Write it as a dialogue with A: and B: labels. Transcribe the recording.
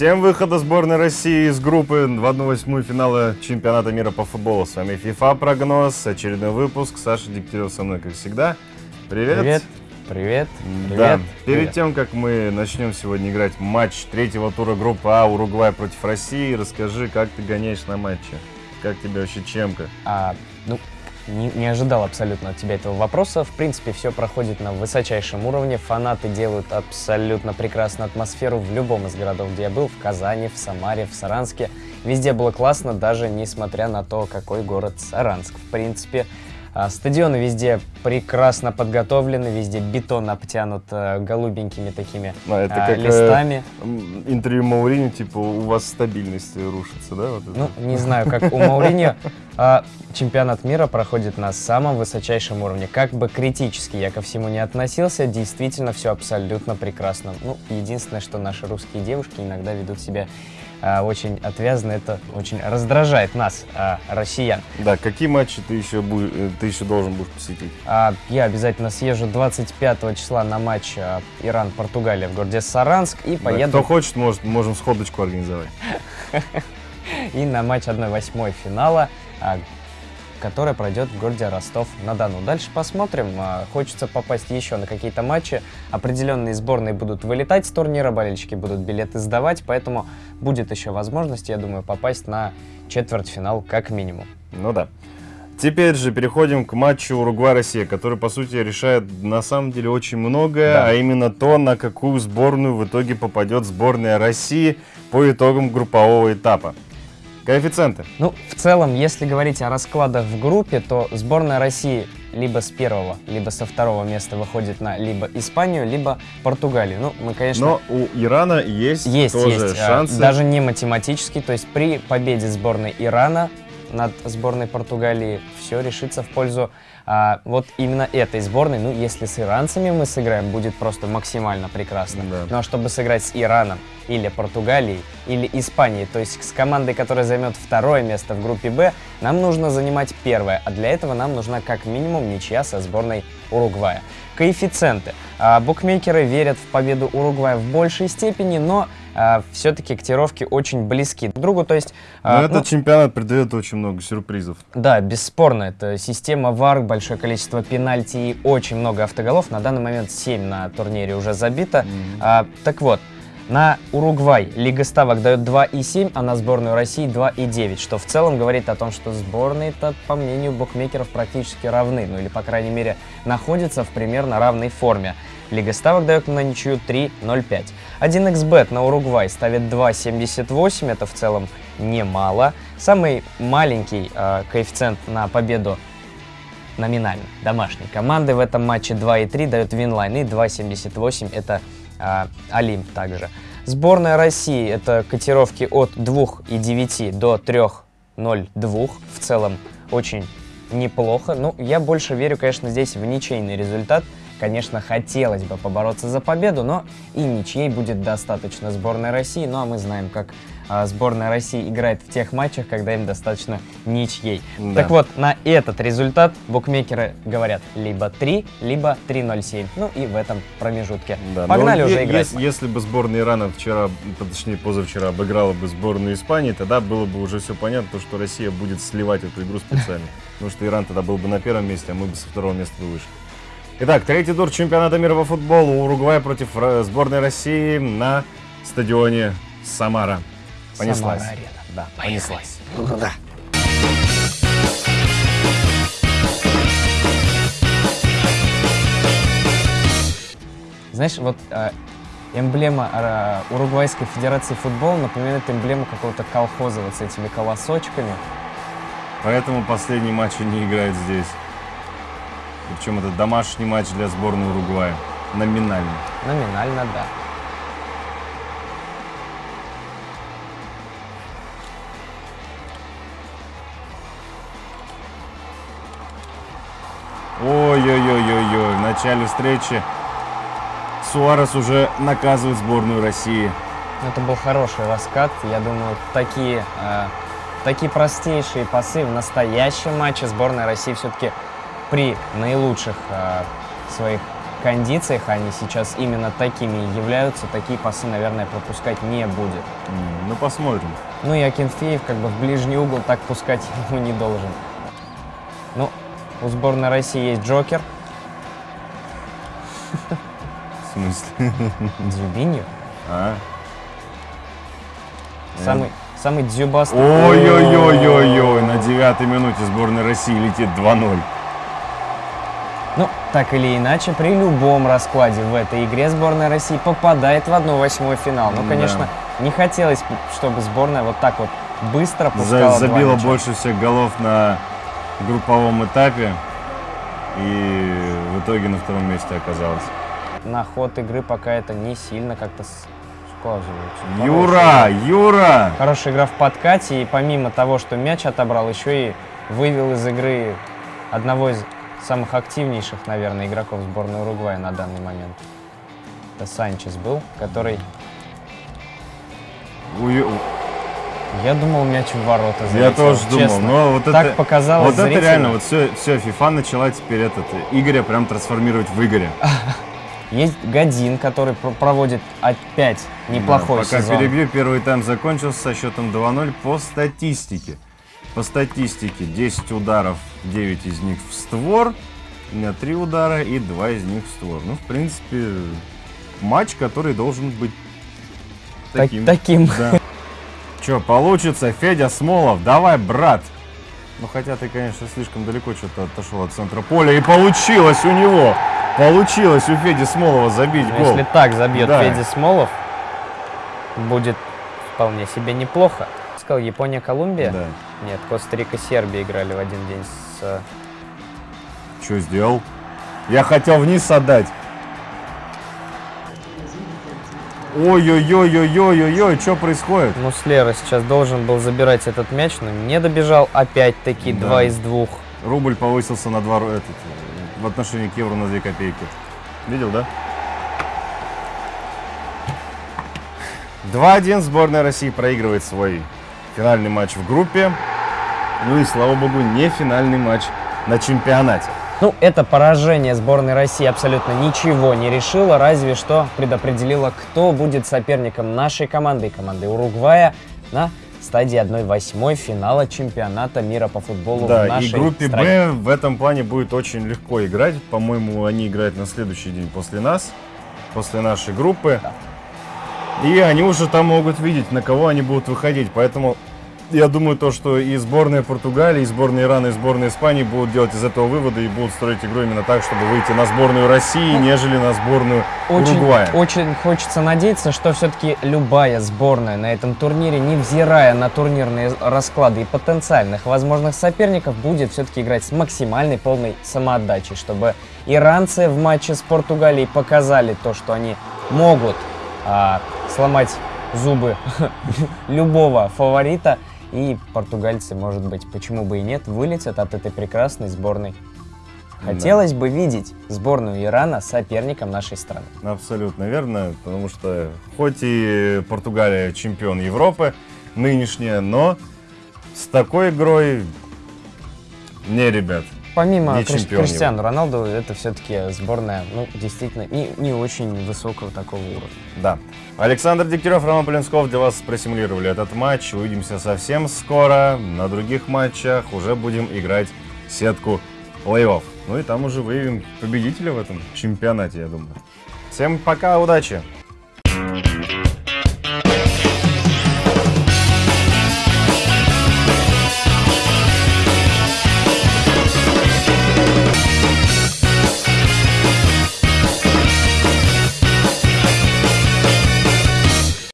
A: Всем выхода сборной России из группы в 1-8 финала чемпионата мира по футболу. С вами FIFA прогноз, очередной выпуск. Саша Дегтярев со мной, как всегда. Привет.
B: Привет. Привет.
A: Да.
B: Привет.
A: Перед
B: Привет.
A: тем, как мы начнем сегодня играть матч третьего тура группы А Уругвай против России, расскажи, как ты гоняешь на матче? Как тебе вообще чемка?
B: А, ну, не, не ожидал абсолютно от тебя этого вопроса. В принципе, все проходит на высочайшем уровне. Фанаты делают абсолютно прекрасную атмосферу в любом из городов, где я был. В Казани, в Самаре, в Саранске. Везде было классно, даже несмотря на то, какой город Саранск. В принципе, а, стадионы везде прекрасно подготовлены, везде бетон обтянут э, голубенькими такими
A: Ну, это
B: а,
A: как э,
B: листами.
A: м, интервью Маурини, типа, у вас стабильность рушится, да? Вот это?
B: Ну, не знаю, как у Мауриньо. а, чемпионат мира проходит на самом высочайшем уровне. Как бы критически я ко всему не относился, действительно все абсолютно прекрасно. Ну, единственное, что наши русские девушки иногда ведут себя а, очень отвязно, это очень раздражает нас, а, россиян.
A: Да, какие матчи ты еще, будешь, э, ты еще должен будешь посетить?
B: А, я обязательно съезжу 25 числа на матч а, Иран-Португалия в городе Саранск и
A: Да,
B: поеду
A: Кто хочет, может, можем сходочку организовать.
B: и на матч 1-8 финала, а, который пройдет в городе Ростов-на-Дону. Дальше посмотрим. Хочется попасть еще на какие-то матчи. Определенные сборные будут вылетать с турнира, болельщики будут билеты сдавать, поэтому будет еще возможность, я думаю, попасть на четвертьфинал как минимум.
A: Ну да. Теперь же переходим к матчу Уругвай-Россия, который, по сути, решает на самом деле очень многое,
B: Да.
A: а именно то, на какую сборную в итоге попадет сборная России по итогам группового этапа. Коэффициенты.
B: Ну, в целом, если говорить о раскладах в группе, то сборная России либо с первого, либо со второго места выходит на либо Испанию, либо Португалию. Ну, мы, конечно,
A: Но у Ирана есть,
B: Есть,
A: тоже
B: есть. а,
A: шансы.
B: Даже не математически. То есть при победе сборной Ирана над сборной Португалии все решится в пользу а, вот именно этой сборной. Ну, если с иранцами мы сыграем, будет просто максимально прекрасно.
A: Да.
B: Ну, а чтобы сыграть с Ираном или Португалией, или Испанией, то есть с командой, которая займет второе место в группе Б, нам нужно занимать первое. А для этого нам нужна как минимум ничья со сборной Уругвая. Коэффициенты. А, букмекеры верят в победу Уругвая в большей степени, но все-таки котировки очень близки друг к другу. То есть,
A: Но
B: а,
A: этот
B: ну,
A: чемпионат придает очень много сюрпризов.
B: да, бесспорно, это система ВАР, большое количество пенальти и очень много автоголов. На данный момент 7 на турнире уже забито. А, так вот, на Уругвай Лига ставок дает 2,7, а на сборную России 2,9, что в целом говорит о том, что сборные-то, по мнению букмекеров, практически равны, ну или, по крайней мере, находятся в примерно равной форме. Лига ставок дает на ничью 3,05. 1xbet на Уругвай ставит 2,78, это в целом немало. Самый маленький э, коэффициент на победу номинально домашней команды в этом матче 2,3 дает Винлайн и 2,78 это а, Олимп также. Сборная России это котировки от 2,9 до 3,02. В целом очень неплохо. Ну, я больше верю, конечно, здесь в ничейный результат. Конечно, хотелось бы побороться за победу, но и ничьей будет достаточно сборной России. Ну, а мы знаем, как а, сборная России играет в тех матчах, когда им достаточно ничьей.
A: Да.
B: Так вот, на этот результат букмекеры говорят либо 3, либо 3.07. Ну и в этом промежутке.
A: Да,
B: Погнали
A: но
B: уже играть.
A: Если, если бы сборная Ирана вчера, точнее позавчера, обыграла бы сборную Испании, тогда было бы уже все понятно, то, что Россия будет сливать эту игру специально. Потому что Иран тогда был бы на первом месте, а мы бы со второго места вышли. Итак, третий тур чемпионата мира по футболу. Уругвай против э, сборной России на стадионе Самара. Понеслась.
B: Самара-арена. Да,
A: Понеслась.
B: поехали.
A: Да.
B: Знаешь, вот э, эмблема э, Уругвайской Федерации футбола напоминает эмблему какого-то колхоза вот с этими колосочками.
A: Поэтому последний матч они играют здесь. Причем это домашний матч для сборной Уругвая. Номинально.
B: Номинально, да.
A: Ой-ой-ой-ой-ой. В начале встречи Суарес уже наказывает сборную России.
B: Это был хороший раскат. Я думаю, такие, э, такие простейшие пасы в настоящем матче сборная России все-таки при наилучших э, своих кондициях, они сейчас именно такими являются, такие пасы, наверное, пропускать не будет.
A: Ну, посмотрим.
B: Ну и Акинфеев как бы в ближний угол так пускать ему не должен. Ну, у сборной России есть Джокер,
A: В смысле?
B: Дзюбиньо,
A: А?
B: самый, самый дзюбастый.
A: Ой-ой-ой-ой-ой, на девятой минуте сборная России летит 2-0.
B: Ну, так или иначе, при любом раскладе в этой игре сборная России попадает в 1-8 финал. Ну,
A: Да.
B: конечно, не хотелось, чтобы сборная вот так вот быстро
A: За-
B: пускала два
A: забила больше всех голов на групповом этапе. И в итоге на втором месте оказалась.
B: На ход игры пока это не сильно как-то сказывается.
A: Юра! Юра!
B: Хорошая игра в подкате, и помимо того, что мяч отобрал, еще и вывел из игры одного из самых активнейших, наверное, игроков сборной Уругвая на данный момент. Это Санчес был, который,
A: Ой,
B: я думал, мяч в ворота
A: Я
B: залетел,
A: тоже думал,
B: честно.
A: но вот
B: так
A: это...
B: показалось
A: Вот это
B: зрителю.
A: реально, вот все, все, FIFA начала теперь этот Игоря прям трансформировать в Игоря.
B: Есть Годин, который пр- проводит опять неплохой
A: Да, пока
B: сезон.
A: перебью, первый тайм закончился со счетом 2-0 по статистике. По статистике 10 ударов, 9 из них в створ. У меня 3 удара и 2 из них в створ. Ну, в принципе, матч, который должен быть
B: Так-
A: таким.
B: таким.
A: Да. Че, получится, Федя Смолов, давай, брат. Ну, хотя ты, конечно, слишком далеко что-то отошел от центра поля. И получилось у него, получилось у Феди Смолова забить
B: Но
A: гол.
B: Если так забьет
A: Да.
B: Федя Смолов, будет вполне себе неплохо. Сказал Япония-Колумбия?
A: Да.
B: Нет, Коста-Рика-Сербия играли в один день с... э,
A: Что сделал? Я хотел вниз отдать. Ой-ой-ой-ой-ой-ой-ой, что происходит?
B: Муслера сейчас должен был забирать этот мяч, но не добежал. Опять-таки
A: Да.
B: два из двух.
A: Рубль повысился на 2 ру- этот, в отношении к евро на 2 копейки. Видел, да? 2-1 сборная России проигрывает свой финальный матч в группе. Ну и, слава богу, не финальный матч на чемпионате.
B: Ну, это поражение сборной России абсолютно ничего не решило, разве что предопределило, кто будет соперником нашей команды и команды Уругвая на стадии 1-8 финала чемпионата мира по футболу в
A: Да, и
B: нашей
A: группе
B: стране.
A: Б в этом плане будет очень легко играть. По-моему, они играют на следующий день после нас, после нашей группы. И они уже там могут видеть, на кого они будут выходить. Поэтому я думаю, то, что и сборная Португалии, и сборная Ирана, и сборная Испании будут делать из этого выводы и будут строить игру именно так, чтобы выйти на сборную России, нежели на сборную
B: Очень,
A: Уругвая.
B: очень хочется надеяться, что все-таки любая сборная на этом турнире, невзирая на турнирные расклады и потенциальных возможных соперников, будет все-таки играть с максимальной полной самоотдачей, чтобы иранцы в матче с Португалией показали то, что они могут а, сломать зубы любого фаворита, и португальцы, может быть, почему бы и нет, вылетят от этой прекрасной сборной.
A: Да.
B: Хотелось бы видеть сборную Ирана соперником нашей страны.
A: Абсолютно верно, потому что хоть и Португалия чемпион Европы нынешняя, но с такой игрой не, ребят.
B: Помимо
A: Не
B: Криш-
A: чемпион
B: Криштиану Роналду, это все-таки сборная, ну, действительно, не, не очень высокого такого уровня.
A: Да. Александр Дегтярев, Роман Полинсков для вас просимулировали этот матч. Увидимся совсем скоро. На других матчах уже будем играть сетку плей-офф. Ну и там уже выявим победителя в этом чемпионате, я думаю. Всем пока, удачи!